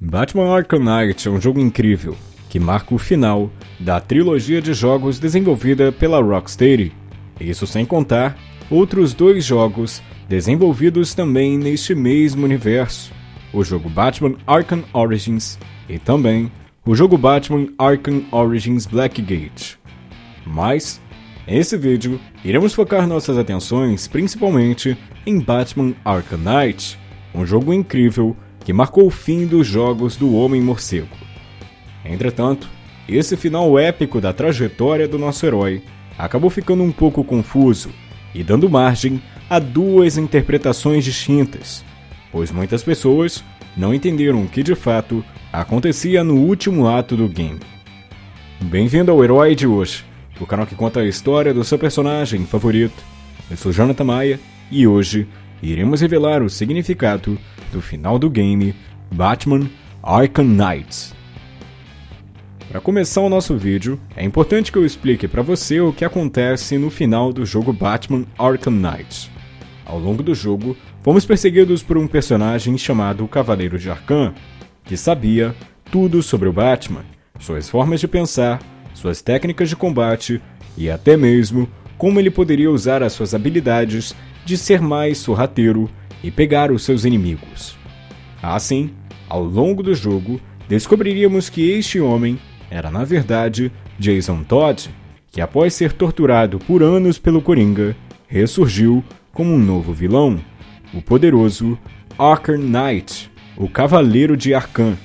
Batman Arkham Knight é um jogo incrível, que marca o final da trilogia de jogos desenvolvida pela Rocksteady, isso sem contar outros dois jogos desenvolvidos também neste mesmo universo, o jogo Batman Arkham Origins e também o jogo Batman Arkham Origins Blackgate. Mas, nesse vídeo, iremos focar nossas atenções principalmente em Batman Arkham Knight, um jogo incrível que marcou o fim dos jogos do Homem-Morcego. Entretanto, esse final épico da trajetória do nosso herói acabou ficando um pouco confuso e dando margem a duas interpretações distintas, pois muitas pessoas não entenderam o que de fato acontecia no último ato do game. Bem-vindo ao Herói de hoje, o canal que conta a história do seu personagem favorito. Eu sou Jonathan Maia e hoje iremos revelar o significado do final do game Batman Arkham Knight. Para começar o nosso vídeo, é importante que eu explique para você o que acontece no final do jogo Batman Arkham Knight. Ao longo do jogo, fomos perseguidos por um personagem chamado Cavaleiro de Arkham, que sabia tudo sobre o Batman, suas formas de pensar, suas técnicas de combate e até mesmo como ele poderia usar as suas habilidades de ser mais sorrateiro e pegar os seus inimigos. Assim, ao longo do jogo, descobriríamos que este homem era na verdade Jason Todd, que após ser torturado por anos pelo Coringa, ressurgiu como um novo vilão, o poderoso Arkham Knight, o Cavaleiro de Arkham,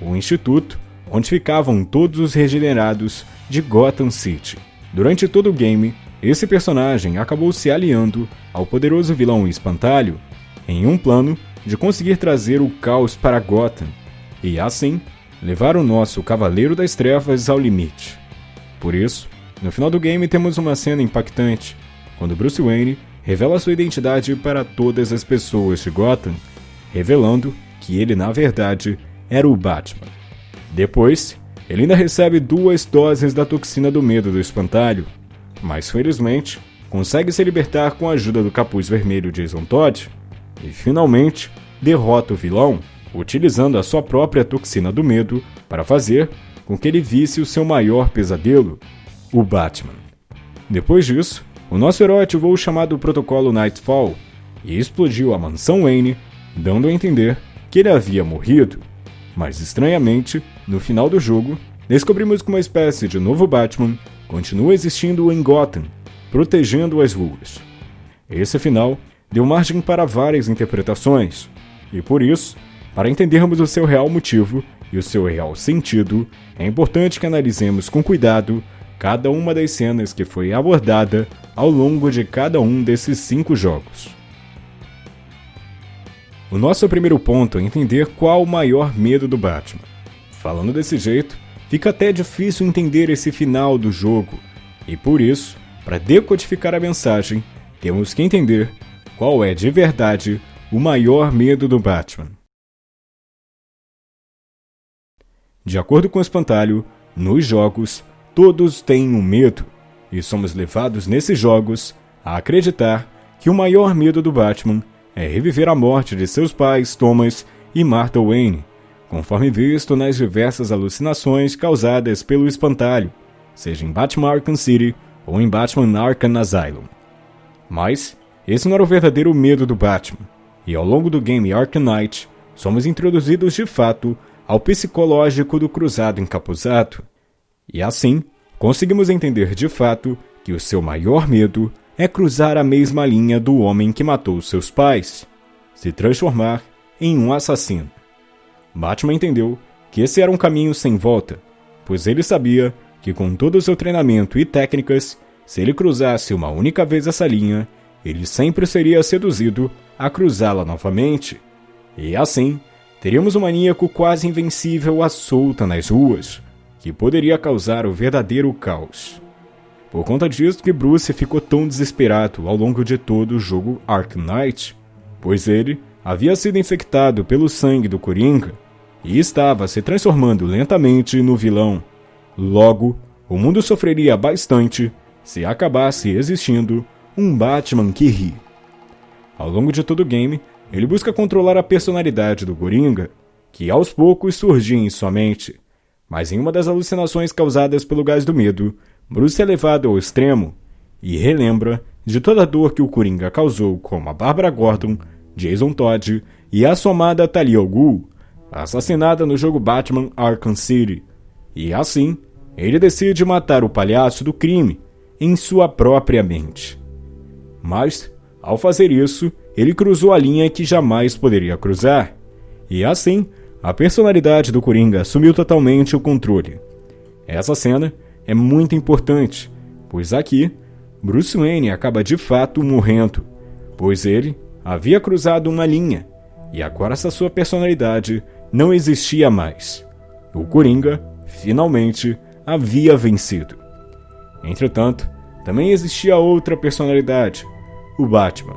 o instituto onde ficavam todos os regenerados de Gotham City. Durante todo o game, esse personagem acabou se aliando ao poderoso vilão Espantalho em um plano de conseguir trazer o caos para Gotham e, assim, levar o nosso Cavaleiro das Trevas ao limite. Por isso, no final do game temos uma cena impactante, quando Bruce Wayne revela sua identidade para todas as pessoas de Gotham, revelando que ele na verdade era o Batman. Depois, ele ainda recebe duas doses da toxina do medo do espantalho, mas felizmente consegue se libertar com a ajuda do capuz vermelho Jason Todd e finalmente derrota o vilão, utilizando a sua própria toxina do medo para fazer com que ele visse o seu maior pesadelo, o Batman. Depois disso, o nosso herói ativou o chamado Protocolo Nightfall e explodiu a mansão Wayne, dando a entender que ele havia morrido. Mas estranhamente, no final do jogo, descobrimos que uma espécie de novo Batman continua existindo em Gotham, protegendo as ruas. Esse final deu margem para várias interpretações, e por isso, para entendermos o seu real motivo e o seu real sentido, é importante que analisemos com cuidado cada uma das cenas que foi abordada ao longo de cada um desses cinco jogos. O nosso primeiro ponto é entender qual o maior medo do Batman. Falando desse jeito, fica até difícil entender esse final do jogo, e por isso, para decodificar a mensagem, temos que entender qual é de verdade o maior medo do Batman. De acordo com o Espantalho, nos jogos, todos têm um medo, e somos levados nesses jogos a acreditar que o maior medo do Batman é reviver a morte de seus pais Thomas e Martha Wayne, conforme visto nas diversas alucinações causadas pelo espantalho, seja em Batman Arkham City ou em Batman Arkham Asylum. Mas esse não era o verdadeiro medo do Batman, e ao longo do game Arkham Knight, somos introduzidos de fato ao psicológico do cruzado encapuzado, e assim conseguimos entender de fato que o seu maior medo é cruzar a mesma linha do homem que matou seus pais, se transformar em um assassino. Batman entendeu que esse era um caminho sem volta, pois ele sabia que com todo o seu treinamento e técnicas, se ele cruzasse uma única vez essa linha, ele sempre seria seduzido a cruzá-la novamente. E assim, teríamos um maníaco quase invencível à solta nas ruas, que poderia causar o verdadeiro caos. Por conta disso que Bruce ficou tão desesperado ao longo de todo o jogo Ark Knight, pois ele havia sido infectado pelo sangue do Coringa e estava se transformando lentamente no vilão. Logo, o mundo sofreria bastante se acabasse existindo um Batman que ri. Ao longo de todo o game, ele busca controlar a personalidade do Coringa, que aos poucos surgia em sua mente. Mas em uma das alucinações causadas pelo gás do medo, Bruce é levado ao extremo e relembra de toda a dor que o Coringa causou com a Barbara Gordon, Jason Todd e a somada Talia al Ghul, assassinada no jogo Batman Arkham City. E assim, ele decide matar o palhaço do crime em sua própria mente. Mas, ao fazer isso, ele cruzou a linha que jamais poderia cruzar. E assim, a personalidade do Coringa assumiu totalmente o controle. Essa cena é muito importante, pois aqui Bruce Wayne acaba de fato morrendo, pois ele havia cruzado uma linha e agora essa sua personalidade não existia mais. O Coringa, finalmente, havia vencido. Entretanto, também existia outra personalidade, o Batman.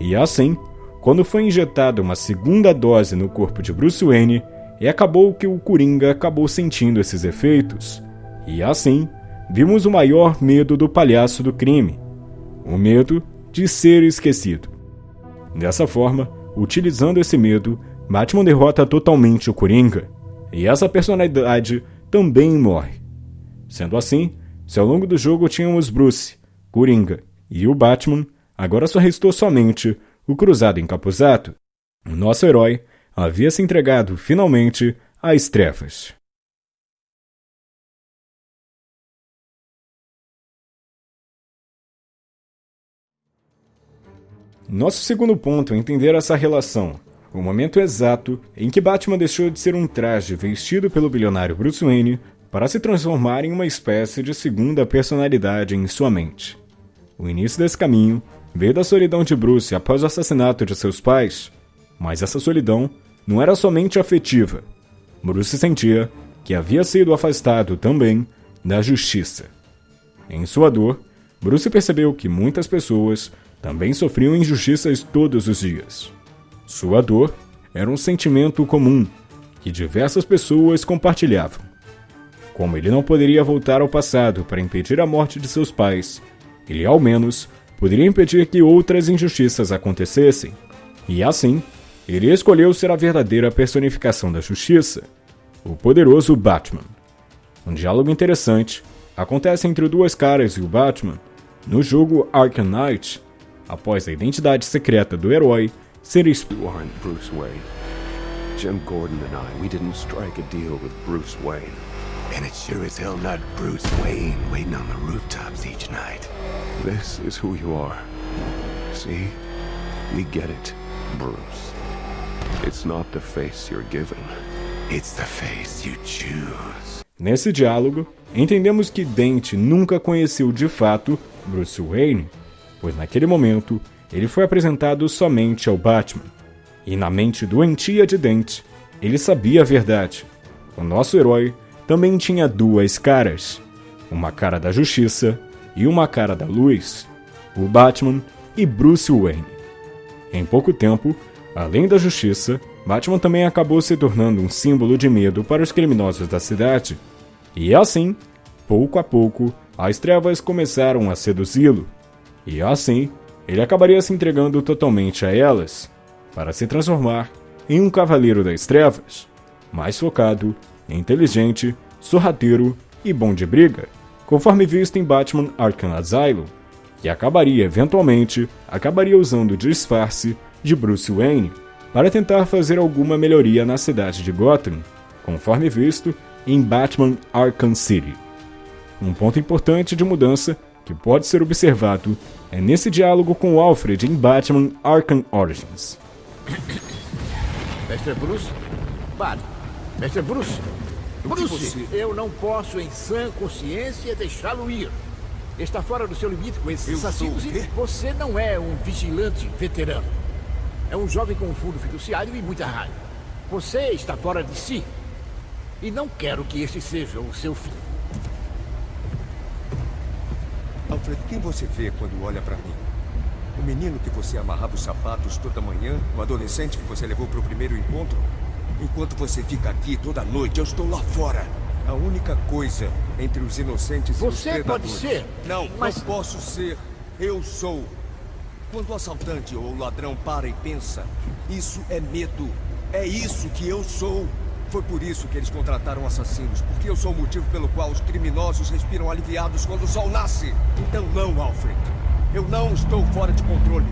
E assim, quando foi injetada uma segunda dose no corpo de Bruce Wayne, e acabou que o Coringa acabou sentindo esses efeitos. E assim, vimos o maior medo do palhaço do crime: o medo de ser esquecido. Dessa forma, utilizando esse medo, Batman derrota totalmente o Coringa, e essa personalidade também morre. Sendo assim, se ao longo do jogo tínhamos Bruce, Coringa e o Batman, agora só restou somente o Cruzado Encapuzato. O nosso herói havia se entregado finalmente às trevas. Nosso segundo ponto é entender essa relação, o momento exato em que Batman deixou de ser um traje vestido pelo bilionário Bruce Wayne para se transformar em uma espécie de segunda personalidade em sua mente. O início desse caminho veio da solidão de Bruce após o assassinato de seus pais, mas essa solidão não era somente afetiva. Bruce sentia que havia sido afastado também da justiça. Em sua dor, Bruce percebeu que muitas pessoas também sofriam injustiças todos os dias. Sua dor era um sentimento comum que diversas pessoas compartilhavam. Como ele não poderia voltar ao passado para impedir a morte de seus pais, ele ao menos poderia impedir que outras injustiças acontecessem, e assim, ele escolheu ser a verdadeira personificação da justiça, o poderoso Batman. Um diálogo interessante acontece entre duas caras e o Batman no jogo Arkham Knight, após a identidade secreta do herói ser explorada. Bruce Wayne. Jim Gordon and I, we didn't strike a deal with Bruce Wayne. And it's sure as hell not Bruce Wayne waiting on the rooftops each night. This is who you are. See? We get it, Bruce. It's not the face you're given. It's the face you choose. Nesse diálogo, entendemos que Dent nunca conheceu de fato Bruce Wayne pois naquele momento ele foi apresentado somente ao Batman. E na mente doentia de Dent, ele sabia a verdade. O nosso herói também tinha duas caras: uma cara da justiça e uma cara da luz. O Batman e Bruce Wayne. Em pouco tempo, além da justiça, Batman também acabou se tornando um símbolo de medo para os criminosos da cidade. E assim, pouco a pouco, as trevas começaram a seduzi-lo. E assim, ele acabaria se entregando totalmente a elas, para se transformar em um cavaleiro das trevas, mais focado, inteligente, sorrateiro e bom de briga, conforme visto em Batman Arkham Asylum, que acabaria eventualmente acabaria usando o disfarce de Bruce Wayne para tentar fazer alguma melhoria na cidade de Gotham, conforme visto em Batman Arkham City. Um ponto importante de mudança que pode ser observado é nesse diálogo com Alfred em Batman Arkham Origins. Mestre Bruce? Pare. Mestre Bruce? Bruce, você... eu não posso, em sã consciência, deixá-lo ir. Está fora do seu limite com esses assassinos e você não é um vigilante veterano. É um jovem com um fundo fiduciário e muita raiva. Você está fora de si. E não quero que este seja o seu fim. Alfred, quem você vê quando olha para mim? O menino que você amarrava os sapatos toda manhã? O adolescente que você levou para o primeiro encontro? Enquanto você fica aqui toda noite, eu estou lá fora. A única coisa entre os inocentes você e os predadores. Você pode ser. Não, mas... não posso ser. Eu sou. Quando o assaltante ou o ladrão para e pensa, isso é medo. É isso que eu sou. Foi por isso que eles contrataram assassinos, porque eu sou o motivo pelo qual os criminosos respiram aliviados quando o sol nasce. Então não, Alfred. Eu não estou fora de controle.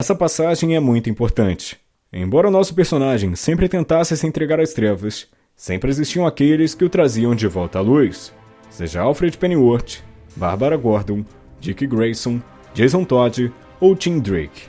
Essa passagem é muito importante. Embora o nosso personagem sempre tentasse se entregar às trevas, sempre existiam aqueles que o traziam de volta à luz. Seja Alfred Pennyworth, Barbara Gordon, Dick Grayson, Jason Todd ou Tim Drake.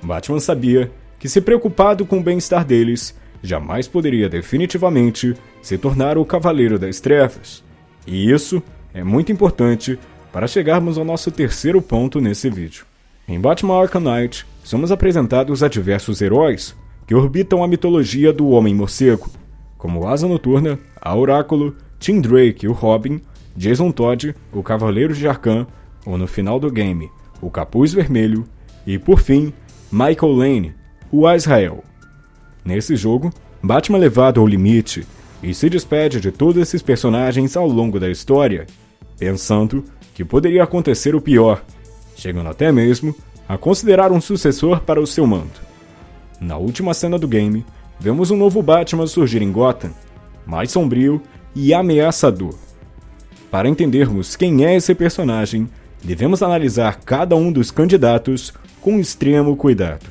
Batman sabia que, se preocupado com o bem-estar deles, jamais poderia definitivamente se tornar o Cavaleiro das Trevas. E isso é muito importante para chegarmos ao nosso terceiro ponto nesse vídeo. Em Batman Arkham Knight, somos apresentados a diversos heróis que orbitam a mitologia do Homem-Morcego, como Asa Noturna, a Oráculo, Tim Drake, o Robin, Jason Todd, o Cavaleiro de Arkham, ou no final do game, o Capuz Vermelho, e por fim, Michael Lane, o Azrael. Nesse jogo, Batman é levado ao limite e se despede de todos esses personagens ao longo da história, pensando que poderia acontecer o pior, chegando até mesmo a considerar um sucessor para o seu manto. Na última cena do game, vemos um novo Batman surgir em Gotham, mais sombrio e ameaçador. Para entendermos quem é esse personagem, devemos analisar cada um dos candidatos com extremo cuidado.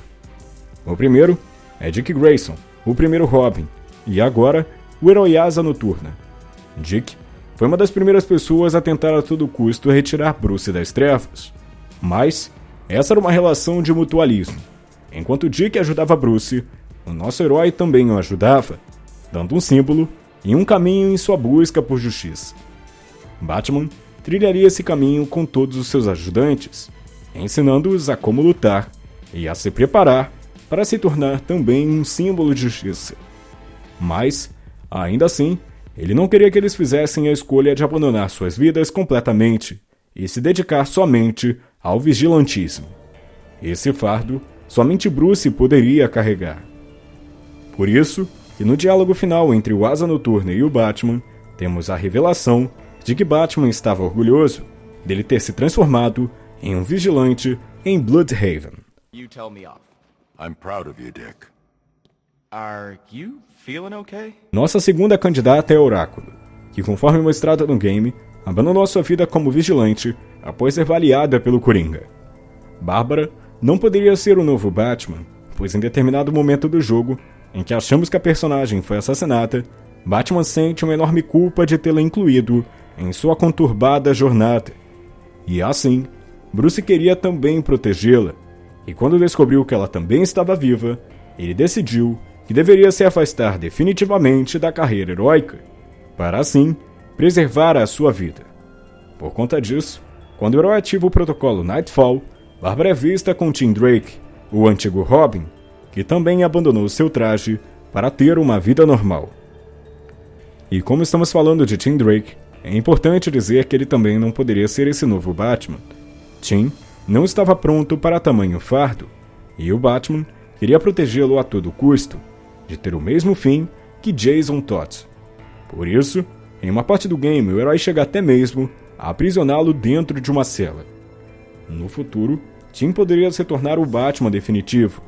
O primeiro é Dick Grayson, o primeiro Robin, e agora o herói Asa Noturna. Dick foi uma das primeiras pessoas a tentar a todo custo retirar Bruce das trevas, mas essa era uma relação de mutualismo. Enquanto Dick ajudava Bruce, o nosso herói também o ajudava, dando um símbolo e um caminho em sua busca por justiça. Batman trilharia esse caminho com todos os seus ajudantes, ensinando-os a como lutar e a se preparar para se tornar também um símbolo de justiça. Mas, ainda assim, ele não queria que eles fizessem a escolha de abandonar suas vidas completamente e se dedicar somente ao vigilantismo. Esse fardo somente Bruce poderia carregar. Por isso, que no diálogo final entre o Asa Noturna e o Batman, temos a revelação de que Batman estava orgulhoso dele ter se transformado em um vigilante em Bloodhaven. You tell me off. I'm proud of you, Dick. Are you feeling okay? Nossa segunda candidata é Oráculo, que conforme mostrado no game, abandonou sua vida como vigilante após ser baleada pelo Coringa. Bárbara não poderia ser o novo Batman, pois em determinado momento do jogo, em que achamos que a personagem foi assassinada, Batman sente uma enorme culpa de tê-la incluído em sua conturbada jornada. E assim, Bruce queria também protegê-la, e quando descobriu que ela também estava viva, ele decidiu que deveria se afastar definitivamente da carreira heróica, para assim preservar a sua vida. Por conta disso, quando o herói ativa o protocolo Nightfall, Barbara é vista com Tim Drake, o antigo Robin, que também abandonou seu traje para ter uma vida normal. E como estamos falando de Tim Drake, é importante dizer que ele também não poderia ser esse novo Batman. Tim não estava pronto para tamanho fardo, e o Batman queria protegê-lo a todo custo, de ter o mesmo fim que Jason Todd. Por isso, em uma parte do game, o herói chega até mesmo a aprisioná-lo dentro de uma cela. No futuro, Tim poderia se tornar o Batman definitivo,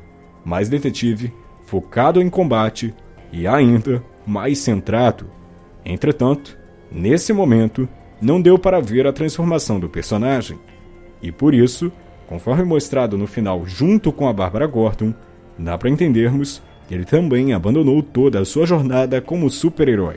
mais detetive, focado em combate e ainda mais centrado. Entretanto, nesse momento, não deu para ver a transformação do personagem. E por isso, conforme mostrado no final junto com a Bárbara Gordon, dá para entendermos que ele também abandonou toda a sua jornada como super-herói.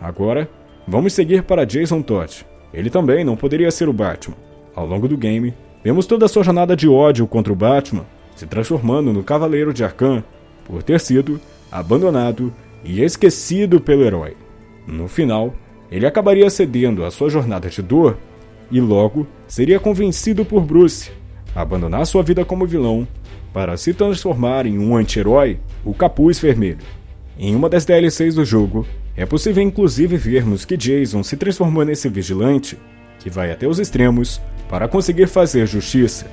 Agora, vamos seguir para Jason Todd. Ele também não poderia ser o Batman. Ao longo do game, vemos toda a sua jornada de ódio contra o Batman, se transformando no Cavaleiro de Arkham por ter sido abandonado e esquecido pelo herói. No final, ele acabaria cedendo à sua jornada de dor e logo seria convencido por Bruce a abandonar sua vida como vilão para se transformar em um anti-herói, o Capuz Vermelho. Em uma das DLCs do jogo, é possível inclusive vermos que Jason se transformou nesse vigilante que vai até os extremos para conseguir fazer justiça.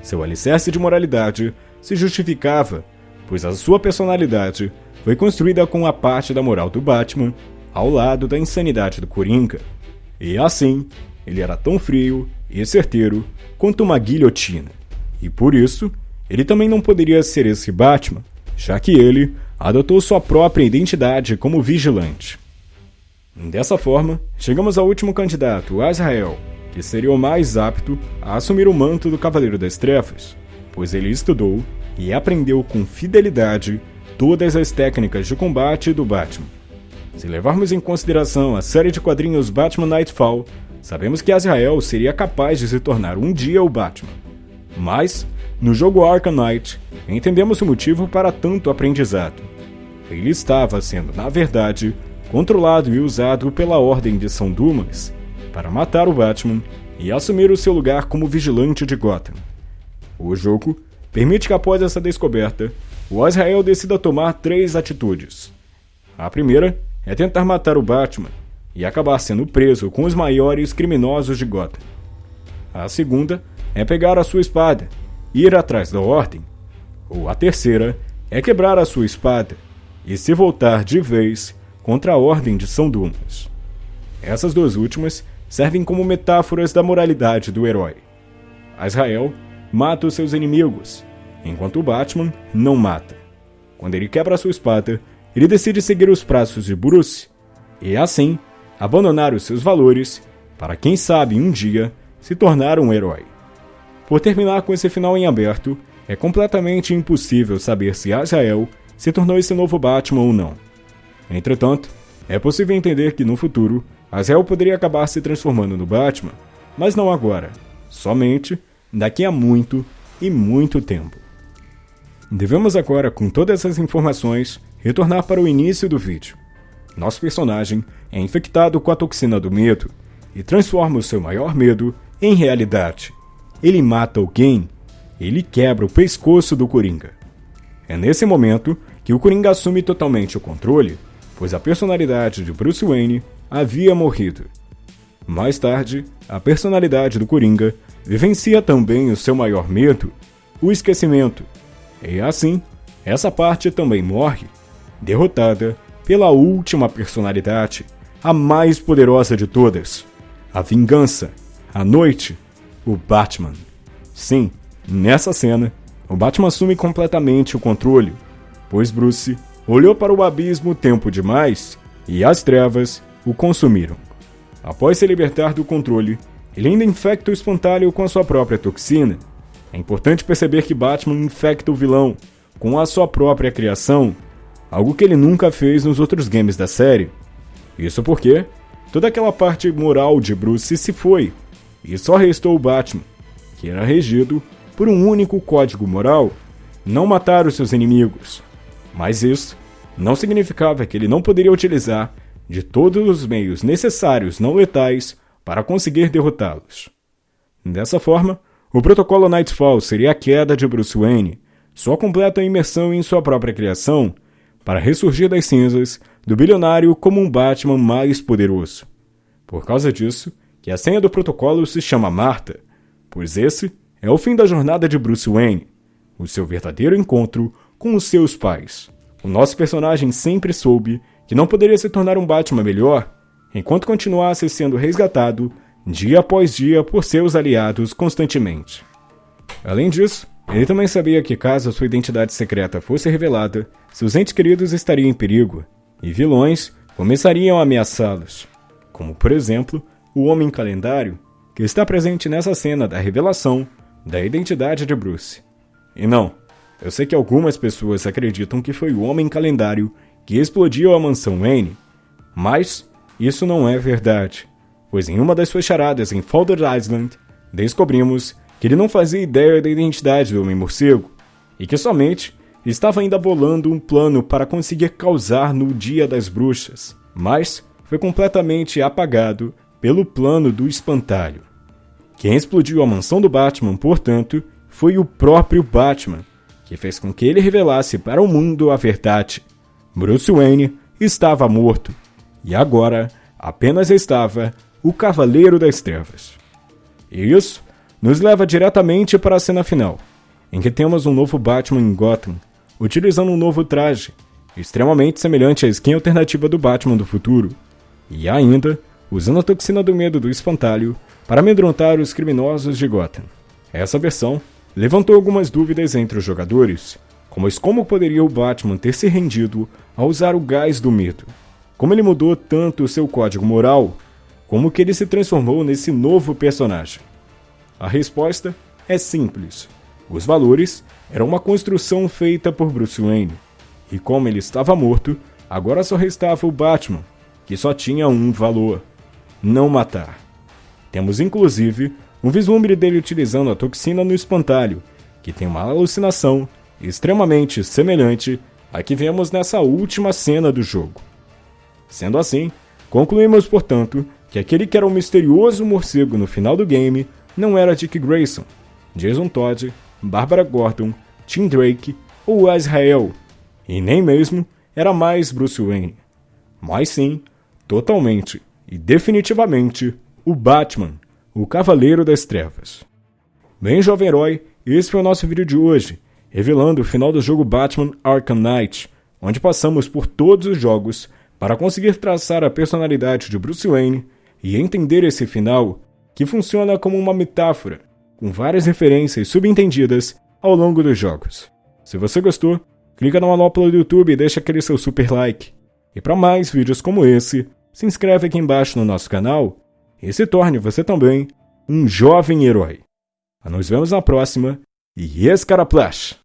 Seu alicerce de moralidade se justificava, pois a sua personalidade foi construída com a parte da moral do Batman ao lado da insanidade do Coringa. E assim, ele era tão frio e certeiro quanto uma guilhotina. E por isso, ele também não poderia ser esse Batman, já que ele adotou sua própria identidade como vigilante. Dessa forma, chegamos ao último candidato, Azrael, que seria o mais apto a assumir o manto do Cavaleiro das Trevas, pois ele estudou e aprendeu com fidelidade todas as técnicas de combate do Batman. Se levarmos em consideração a série de quadrinhos Batman Nightfall, sabemos que Azrael seria capaz de se tornar um dia o Batman. Mas, no jogo Arkham Knight, entendemos o motivo para tanto aprendizado. Ele estava sendo, na verdade, controlado e usado pela Ordem de São Dumas para matar o Batman e assumir o seu lugar como vigilante de Gotham. O jogo permite que após essa descoberta, o Azrael decida tomar três atitudes. A primeira é tentar matar o Batman e acabar sendo preso com os maiores criminosos de Gotham. A segunda é pegar a sua espada ir atrás da Ordem. Ou a terceira é quebrar a sua espada e se voltar de vez contra a Ordem de São Dumas. Essas duas últimas servem como metáforas da moralidade do herói. Azrael mata os seus inimigos, enquanto o Batman não mata. Quando ele quebra sua espada, ele decide seguir os passos de Bruce e, assim, abandonar os seus valores para, quem sabe, um dia se tornar um herói. Por terminar com esse final em aberto, é completamente impossível saber se Azrael se tornou esse novo Batman ou não. Entretanto, é possível entender que no futuro Azel poderia acabar se transformando no Batman, mas não agora, somente daqui a muito e muito tempo. Devemos agora, com todas essas informações, retornar para o início do vídeo. Nosso personagem é infectado com a toxina do medo e transforma o seu maior medo em realidade. Ele mata alguém, ele quebra o pescoço do Coringa. É nesse momento que o Coringa assume totalmente o controle, pois a personalidade de Bruce Wayne havia morrido. Mais tarde, a personalidade do Coringa vivencia também o seu maior medo, o esquecimento. E assim, essa parte também morre, derrotada pela última personalidade, a mais poderosa de todas, a vingança, a noite, o Batman. Sim, nessa cena, o Batman assume completamente o controle, pois Bruce olhou para o abismo tempo demais e as trevas o consumiram. Após se libertar do controle, ele ainda infecta o espantalho com a sua própria toxina. É importante perceber que Batman infecta o vilão com a sua própria criação, algo que ele nunca fez nos outros games da série. Isso porque toda aquela parte moral de Bruce se foi, e só restou o Batman, que era regido por um único código moral: não matar os seus inimigos. Mas isso não significava que ele não poderia utilizar de todos os meios necessários não letais para conseguir derrotá-los. Dessa forma, o protocolo Nightfall seria a queda de Bruce Wayne, sua completa imersão em sua própria criação, para ressurgir das cinzas do bilionário como um Batman mais poderoso. Por causa disso, que a senha do protocolo se chama Marta, pois esse é o fim da jornada de Bruce Wayne, o seu verdadeiro encontro com os seus pais. O nosso personagem sempre soube que não poderia se tornar um Batman melhor enquanto continuasse sendo resgatado dia após dia por seus aliados constantemente. Além disso, ele também sabia que caso sua identidade secreta fosse revelada, seus entes queridos estariam em perigo e vilões começariam a ameaçá-los, como por exemplo o Homem Calendário, que está presente nessa cena da revelação da identidade de Bruce. E não, eu sei que algumas pessoas acreditam que foi o Homem Calendário que explodiu a mansão Wayne, mas isso não é verdade, pois em uma das suas charadas em Folder Island, descobrimos que ele não fazia ideia da identidade do Homem-Morcego e que somente estava ainda bolando um plano para conseguir causar no Dia das Bruxas, mas foi completamente apagado pelo plano do espantalho. Quem explodiu a mansão do Batman, portanto, foi o próprio Batman, que fez com que ele revelasse para o mundo a verdade Bruce Wayne estava morto e agora apenas estava o Cavaleiro das Trevas. E isso nos leva diretamente para a cena final, em que temos um novo Batman em Gotham, utilizando um novo traje, extremamente semelhante à skin alternativa do Batman do futuro, e ainda usando a toxina do medo do espantalho para amedrontar os criminosos de Gotham. Essa versão levantou algumas dúvidas entre os jogadores, Mas como poderia o Batman ter se rendido ao usar o gás do medo? Como ele mudou tanto o seu código moral? Como que ele se transformou nesse novo personagem? A resposta é simples. Os valores eram uma construção feita por Bruce Wayne. E como ele estava morto, agora só restava o Batman, que só tinha um valor: não matar. Temos inclusive um vislumbre dele utilizando a toxina no espantalho, que tem uma alucinação extremamente semelhante à que vemos nessa última cena do jogo. Sendo assim, concluímos, portanto, que aquele que era o misterioso morcego no final do game não era Dick Grayson, Jason Todd, Barbara Gordon, Tim Drake ou Azrael, e nem mesmo era mais Bruce Wayne, mas sim, totalmente e definitivamente, o Batman, o Cavaleiro das Trevas. Bem, jovem herói, esse foi o nosso vídeo de hoje revelando o final do jogo Batman Arkham Knight, onde passamos por todos os jogos para conseguir traçar a personalidade de Bruce Wayne e entender esse final, que funciona como uma metáfora, com várias referências subentendidas ao longo dos jogos. Se você gostou, clica na manopla do YouTube e deixa aquele seu super like. E para mais vídeos como esse, se inscreve aqui embaixo no nosso canal e se torne você também um jovem herói. Nos vemos na próxima e Escaraplash!